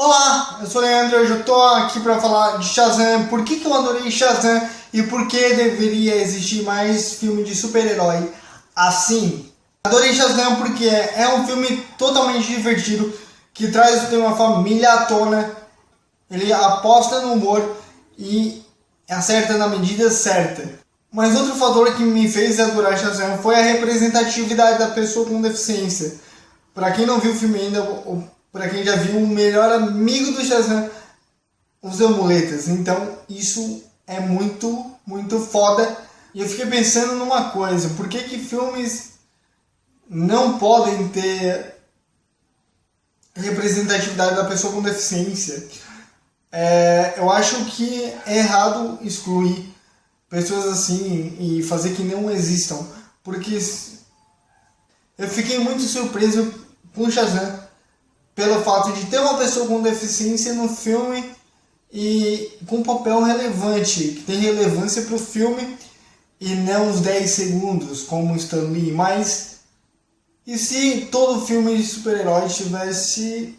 Olá, eu sou o Leandro, hoje eu tô aqui para falar de Shazam, por que, que eu adorei Shazam e por que deveria existir mais filme de super-herói assim. Adorei Shazam porque é um filme totalmente divertido, que traz o tema família à tona, ele aposta no humor e acerta na medida certa. Mas outro fator que me fez adorar Shazam foi a representatividade da pessoa com deficiência. Para quem não viu o filme ainda, para quem já viu, o melhor amigo do Shazam usa muletas. Então isso é muito, muito foda. E eu fiquei pensando numa coisa, por que que filmes não podem ter representatividade da pessoa com deficiência? É, eu acho que é errado excluir pessoas assim e fazer que não existam, porque eu fiquei muito surpreso com Shazam pelo fato de ter uma pessoa com deficiência no filme e com um papel relevante, que tem relevância para o filme e não os 10 segundos como Stan Lee, mas e se todo filme de super-herói tivesse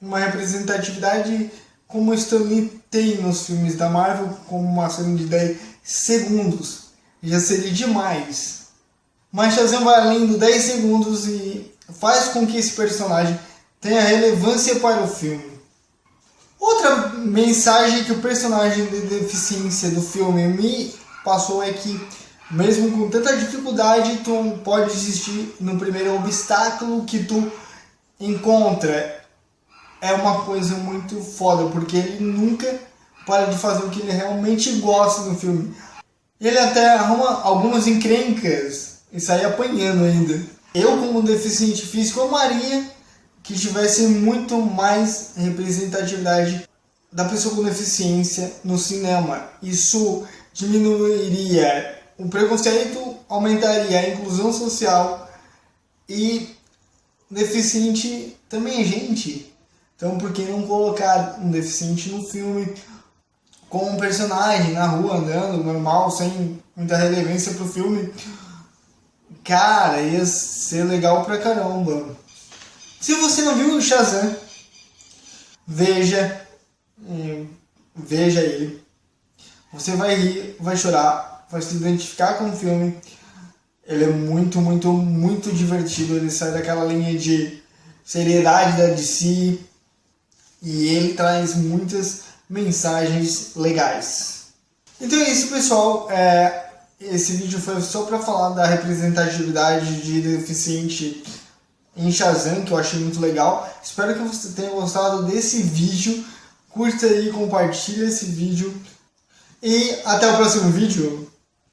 uma representatividade como Stan Lee tem nos filmes da Marvel, como uma cena de 10 segundos, já seria demais. Mas Shazam vai além do 10 segundos e faz com que esse personagem tenha relevância para o filme. Outra mensagem que o personagem de deficiência do filme me passou é que, mesmo com tanta dificuldade, tu pode existir no primeiro obstáculo que tu encontra. É uma coisa muito foda, porque ele nunca para de fazer o que ele realmente gosta no filme. Ele até arruma algumas encrencas e sai apanhando ainda. Eu, como deficiente físico, amaria que tivesse muito mais representatividade da pessoa com deficiência no cinema. Isso diminuiria o preconceito, aumentaria a inclusão social e deficiente também é gente. Então por que não colocar um deficiente no filme com um personagem na rua andando normal, sem muita relevância pro filme? Cara, ia ser legal pra caramba. Se você não viu o Shazam, veja, veja ele. Você vai rir, vai chorar, vai se identificar com o filme. Ele é muito, muito, muito divertido. Ele sai daquela linha de seriedade da DC e ele traz muitas mensagens legais. Então é isso, pessoal. É, esse vídeo foi só para falar da representatividade de deficiente em Shazam, que eu achei muito legal. Espero que você tenha gostado desse vídeo. Curta aí, compartilha esse vídeo. E até o próximo vídeo.